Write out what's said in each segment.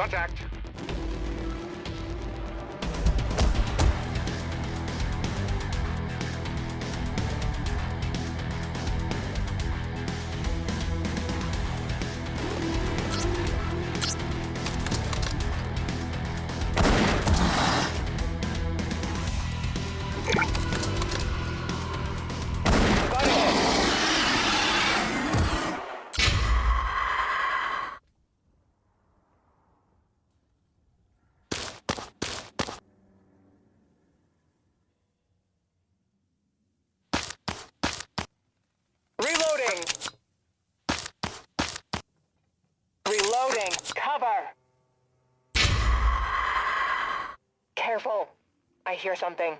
Contact. Cover. Careful. I hear something.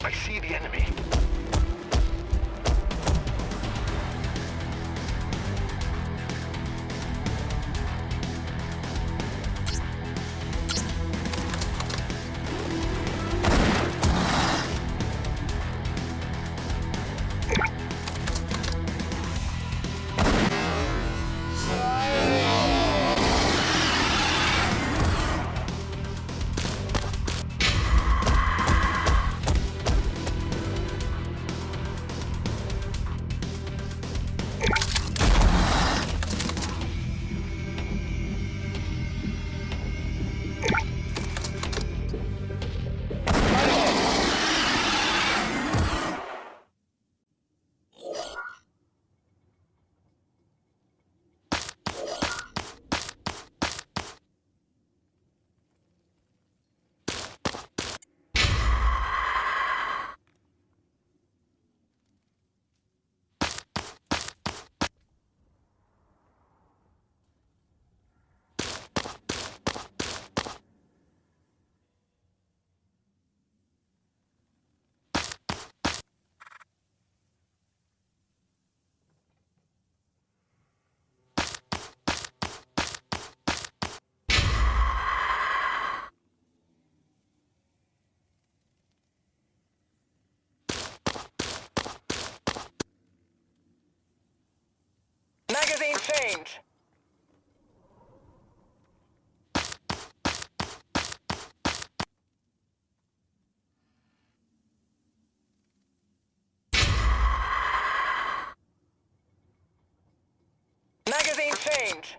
I see the enemy. Change. Magazine change.